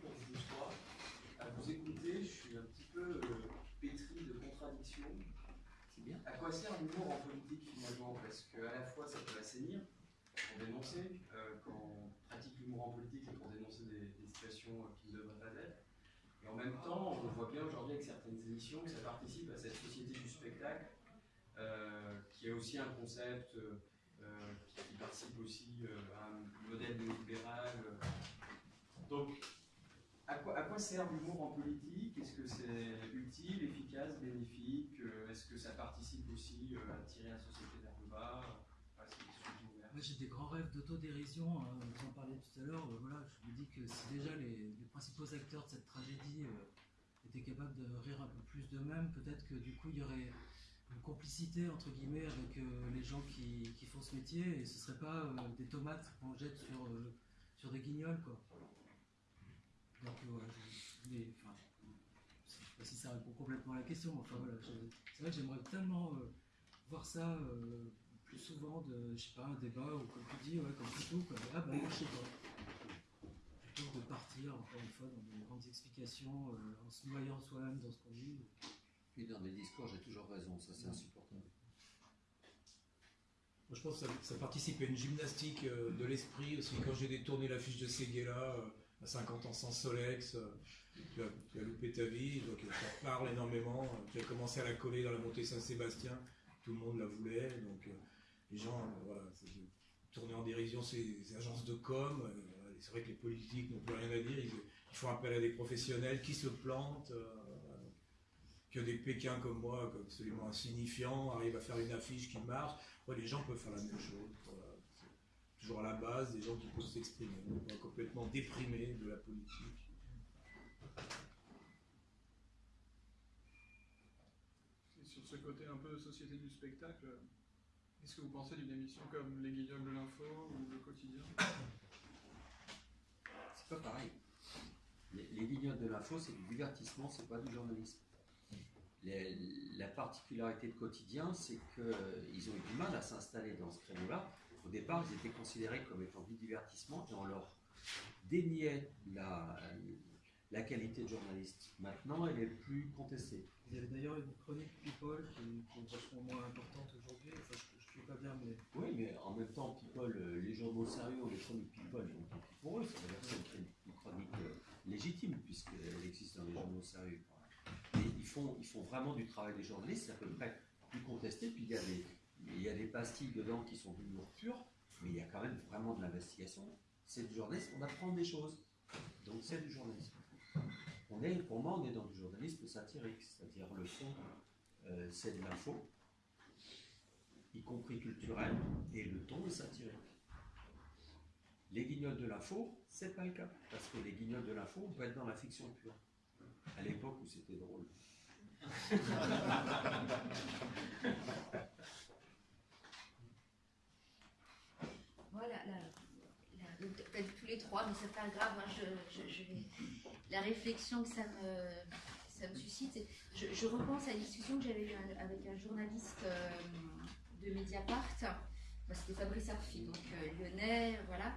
pour vous trois. À vous écouter, je suis un petit peu euh, pétri de contradictions. C'est bien. À quoi sert l'humour en politique finalement? Parce qu'à la fois ça peut assainir, pour dénoncer, euh, quand on pratique l'humour en politique, c'est pour dénoncer des, des situations euh, qui ne devraient pas être. Et en même temps, on voit bien aujourd'hui avec certaines émissions que ça participe à cette société du spectacle, euh, qui est aussi un concept qui, qui participe aussi à un modèle néolibéral. Donc, à quoi, sert l'humour en politique? Est-ce que c'est utile, efficace, bénéfique? Euh, Est-ce que ça participe aussi euh, à tirer la société vers le bas? J'ai des grands rêves d'autodérision, hein, vous en parliez tout à l'heure, euh, voilà, je me dis que si déjà les, principaux acteurs de cette tragédie étaient capables de rire un peu plus d'eux-mêmes, peut-être que du coup il y aurait une complicité entre guillemets avec les gens qui, font ce métier. Et ce serait pas des tomates qu'on jette sur, sur des guignols quoi. Donc euh, voilà, je- mais, enfin, je sais pas si ça répond complètement à la question, mais enfin voilà, c'est vrai que j'aimerais tellement euh, voir ça euh, plus souvent de, je sais pas, un débat ou comme tu dis, ouais, comme plutôt, quoi. Ah bah je sais pas. Plutôt de partir, encore une fois, dans des grandes explications, euh, en se noyant soi-même dans ce qu'on dit. Puis dans des discours, j'ai toujours raison, ça c'est insupportable. Moi, je pense que ça, ça participe à une gymnastique euh, de l'esprit aussi. Quand j'ai détourné l'affiche de Seguela euh, à 50 ans sans Solex, euh, tu, as, loupé ta vie, donc euh, ça parle énormément. Euh, Tu as commencé à la coller dans la montée Saint-Sébastien, tout le monde la voulait, donc euh, les gens, euh, voilà, tourner en dérision ces, ces agences de com. euh, c'est vrai que les politiques n'ont plus rien à dire, ils, font appel à des professionnels qui se plantent. euh, que des Pékins comme moi, absolument insignifiants, arrivent à faire une affiche qui marche. Les gens peuvent faire la même chose. Toujours à la base, des gens qui peuvent s'exprimer. Complètement déprimés de la politique. Et sur ce côté un peu société du spectacle, qu'est-ce que vous pensez d'une émission comme Les Guignols de l'Info ou Le Quotidien C'est pas pareil. Les, les guignols de l'info, c'est du divertissement, c'est pas du journalisme. Les- la particularité de quotidien, c'est qu'ils ont eu du mal à s'installer dans ce créneau-là. Au départ, ils étaient considérés comme étant du divertissement et on leur déniait la, la qualité de journaliste. Maintenant, elle est plus contestée. Il y avait d'ailleurs une chronique People qui, est vachement moins importante aujourd'hui. Enfin, je ne suis pas bien, mais Oui, mais en même temps, People, euh, les journaux sérieux ou les chroniques People, donc pour eux, ça veut dire que c'est une, une chronique euh, légitime, puisqu'elle existe dans les journaux sérieux. Et ils font, ils font vraiment du travail des journalistes, c'est à peu près plus contesté, puis il y, a des, y a des pastilles dedans qui sont de l'humour pur, mais il y a quand même vraiment de l'investigation. C'est du journalisme, on apprend des choses. Donc c'est du journalisme. Pour moi, on est dans du journalisme satirique, c'est-à-dire le fond, euh, c'est de l'info, y compris culturel, et le ton est satirique. Les guignols de l'info, c'est pas le cas, parce que les guignols de l'info, on peut être dans la fiction pure. À l'époque où c'était drôle. La, la- peut-être tous les trois, mais c'est pas grave. hein, la réflexion que ça me, suscite, je, repense à une discussion que j'avais eue avec un journaliste euh, de Mediapart. Bah, C'était Fabrice Arfi, donc euh, lyonnais, voilà.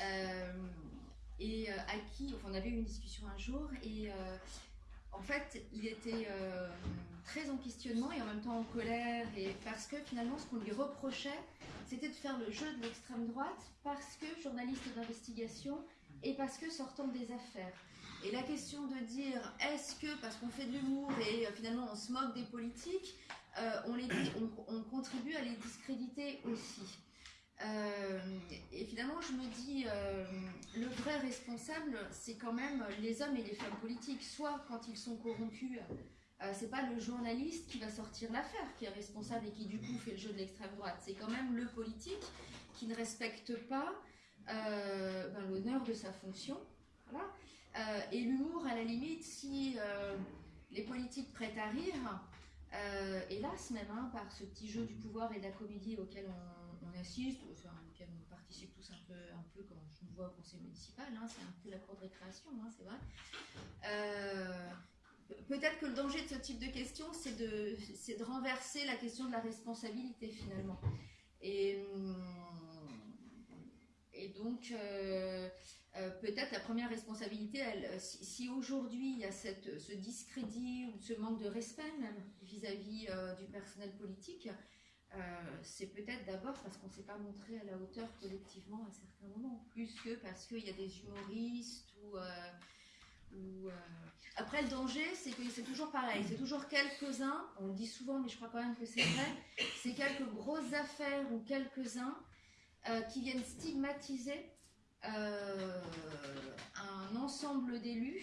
Euh, et euh, à qui, on avait eu une discussion un jour, et en fait, il était euh, très en questionnement et en même temps en colère, parce que finalement, ce qu'on lui reprochait, c'était de faire le jeu de l'extrême droite parce que journaliste d'investigation et parce que sortant des affaires. Et la question de dire est-ce que parce qu'on fait de l'humour et euh, finalement on se moque des politiques, euh, on contribue à les discréditer aussi. Euh, et finalement, je me dis, euh, le vrai responsable, c'est quand même les hommes et les femmes politiques. Soit quand ils sont corrompus, euh, c'est pas le journaliste qui va sortir l'affaire qui est responsable et qui du coup fait le jeu de l'extrême droite. C'est quand même le politique qui ne respecte pas euh, ben, l'honneur de sa fonction. Euh, et l'humour, à la limite, si euh, les politiques prêtent à rire, euh, hélas même, hein, par ce petit jeu du pouvoir et de la comédie auquel on, on assiste, enfin, on participe tous un peu, un peu quand je me vois au conseil municipal, hein, c'est un peu la cour de récréation, hein, c'est vrai. Euh, Peut-être que le danger de ce type de question, c'est de, de renverser la question de la responsabilité finalement. Et, hum, donc, euh, euh, peut-être la première responsabilité, elle, si, aujourd'hui il y a cette, ce discrédit ou ce manque de respect vis-à-vis du personnel politique, euh, c'est peut-être d'abord parce qu'on ne s'est pas montré à la hauteur collectivement à certains moments, plus que parce qu'il y a des humoristes ou... euh, euh, Après, le danger, c'est que c'est toujours pareil, c'est toujours quelques-uns, on le dit souvent, mais je crois quand même que c'est vrai, c'est quelques grosses affaires ou quelques-uns qui viennent stigmatiser un ensemble d'élus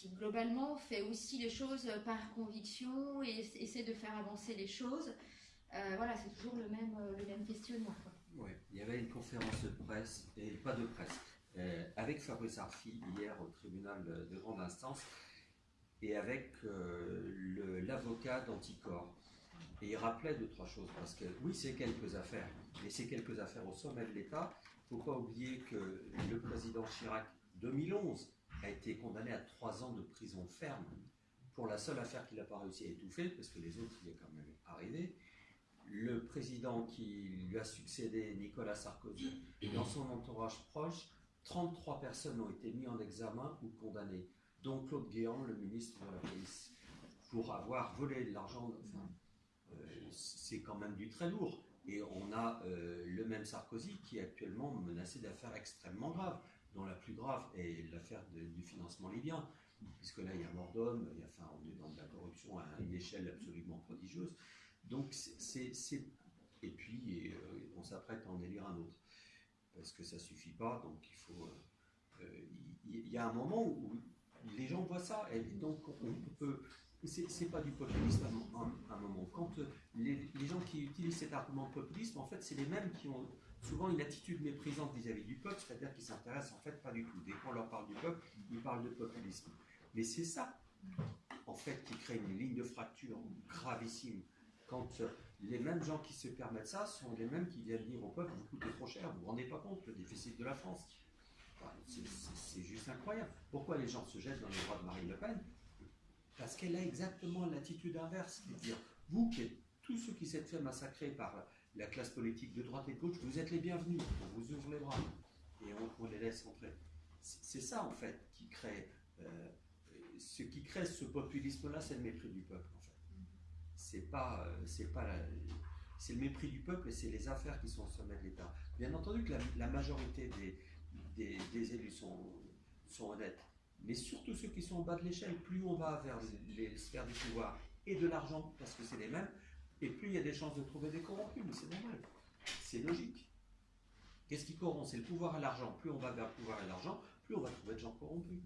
qui globalement fait aussi les choses par conviction et essa- essaie de faire avancer les choses. Euh, voilà, c'est toujours le même, euh, le même questionnement. Ouais, il y avait une conférence de presse, et pas de presse, euh, avec Fabrice Arfi hier au tribunal de grande instance et avec euh, l'avocat d'Anticor. Et il rappelait deux, trois choses, parce que oui, c'est quelques affaires, mais c'est quelques affaires au sommet de l'État. Il ne faut pas oublier que le président Chirac, 2011, a été condamné à trois ans de prison ferme pour la seule affaire qu'il n'a pas réussi à étouffer, parce que les autres, il est quand même arrivé le président qui lui a succédé, Nicolas Sarkozy, dans son entourage proche, 33 personnes ont été mises en examen ou condamnées, dont Claude Guéant, le ministre de la Police, pour avoir volé de l'argent. Euh, c'est quand même du très lourd. Et on a euh, le même Sarkozy qui est actuellement menacé d'affaires extrêmement graves, dont la plus grave est l'affaire du financement libyen, puisque là il y a mort d'homme, enfin, on est dans de la corruption à une échelle absolument prodigieuse. Donc c'est- et puis euh, on s'apprête à en élire un autre parce que ça suffit pas. Donc il faut euh, il y, a un moment où les gens voient ça et donc on peut c'est pas du populisme à un, un- un moment. Les, gens qui utilisent cet argument de populisme, en fait, c'est les mêmes qui ont souvent une attitude méprisante vis-à-vis du peuple, c'est-à-dire qu'ils s'intéressent en fait pas du tout. Dès qu'on leur parle du peuple, ils parlent de populisme. Mais c'est ça, en fait, qui crée une ligne de fracture gravissime quand euh, les mêmes gens qui se permettent ça sont les mêmes qui viennent dire au peuple vous coûtez trop cher, vous vous rendez pas compte le déficit de la France. C'est- juste incroyable. Pourquoi les gens se jettent dans les bras de Marine Le Pen? Parce qu'elle a exactement l'attitude inverse, c'est de dire vous qui êtes tous ceux qui s'êtes fait massacrer par la classe politique de droite et de gauche, vous êtes les bienvenus, on vous ouvre les bras et on, on les laisse entrer. C'est ça en fait qui crée, euh, ce qui crée ce populisme-là, c'est le mépris du peuple en fait c'est pas, euh, c'est pas c'est le mépris du peuple et c'est les affaires qui sont au sommet de l'État. Bien entendu que la, majorité des, des, élus sont, sont honnêtes, mais surtout ceux qui sont au bas de l'échelle, plus on va vers les sphères du pouvoir et de l'argent, parce que c'est les mêmes, et plus il y a des chances de trouver des corrompus, mais c'est normal, c'est logique. Qu'est-ce qui corrompt? C'est le pouvoir et l'argent. Plus on va vers le pouvoir et l'argent, plus on va trouver de gens corrompus.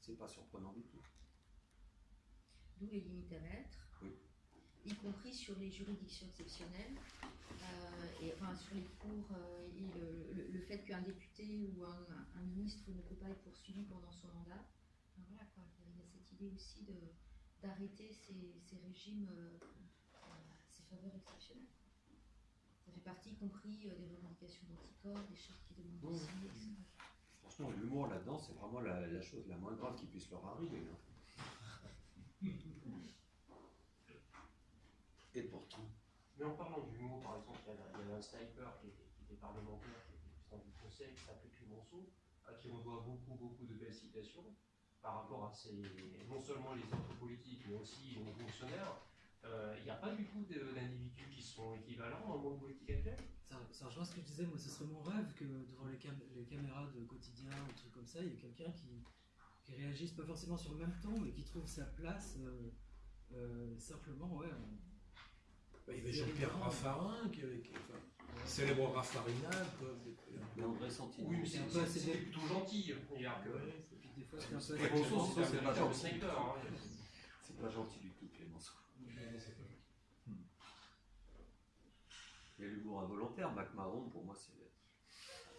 C'est pas surprenant du tout. D'où les limites à mettre, Oui. y compris sur les juridictions exceptionnelles, euh, et enfin sur les cours, euh, et le, le- le fait qu'un député ou un, un ministre ne peut pas être poursuivi pendant son mandat. Enfin, voilà, quoi. Il y a cette idée aussi de- d'arrêter ces, ces régimes, euh, euh, ces faveurs exceptionnelles. Ça fait partie, y compris euh, des revendications d'anticorps, des chartes qui demandent Oui. aussi, etc. Franchement, l'humour là-dedans, c'est vraiment la, la chose la moins grave qui puisse leur arriver. hein. Et pourtant. Mais en parlant d'humour, par exemple, il y avait- il y avait un sniper qui était, qui était parlementaire, qui était président du conseil, qui s'appelait Clémenceau, à qui on doit beaucoup, beaucoup de belles citations par rapport à ses, non seulement les autres politiques, mais aussi aux fonctionnaires. Euh, Il n'y a pas du tout de- d'individus qui sont équivalents dans le monde politique actuel? Ça, ça rejoint ce que je disais, moi ce serait mon rêve que devant les, cam- les caméras de quotidien ou trucs comme ça, il y ait quelqu'un qui, qui réagisse pas forcément sur le même ton, mais qui trouve sa place euh, euh, simplement, ouais. Bah, il y avait Jean-Pierre Raffarin, qui, avait- qui- enfin, célèbre Raffarinade. quoi. André Santini. Oui, mais c'est un peu plutôt gentil. Ouais. Fois c'est un peu. Pas gentil. sniper. C'est pas gentil du tout, Clémenceau. Il y a l'humour involontaire. Mac Marron, pour moi, c'est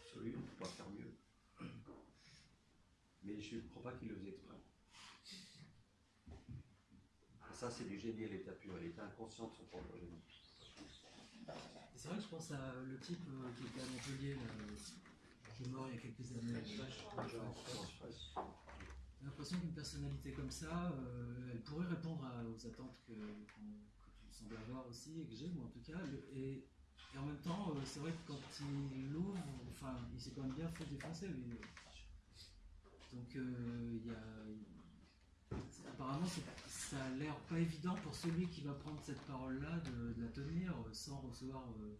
absolu, on ne peut pas faire mieux. Mais je ne crois pas qu'il le faisait exprès. Ça, c'est du génie à l'état pur. Il était inconscient de son propre génie. C'est vrai que je pense à le type euh, qui était à Montpellier, là, qui est mort il y a quelques années. J'ai l'impression qu'une personnalité comme ça, euh, elle pourrait répondre à- aux attentes que, qu'on- que tu sembles avoir aussi, et que j'ai, moi en tout cas. Et et en même temps, euh, c'est vrai que quand il l'ouvre, enfin, il s'est quand même bien fait défoncer. lui. Donc, euh, il y a. Apparemment, ça a l'air pas évident pour celui qui va prendre cette parole-là de, de la tenir sans recevoir euh,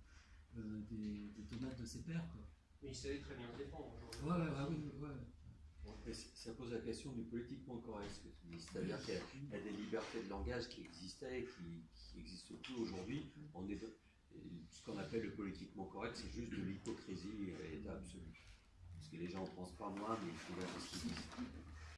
euh, des, des tomates de ses pairs. Quoi. Mais il savait très bien se défendre. aujourd'hui. Ouais, ouais, ouais, oui, ouais. Ça pose la question du politiquement correct, ce que tu dis. C'est-à-dire qu'il y a- il y a des libertés de langage qui existaient et qui, qui existent plus aujourd'hui. On est ce qu'on appelle le politiquement correct, c'est juste de l'hypocrisie à l'état absolu. Parce que les gens ne pensent pas moins, mais ils font ce qu'ils disent.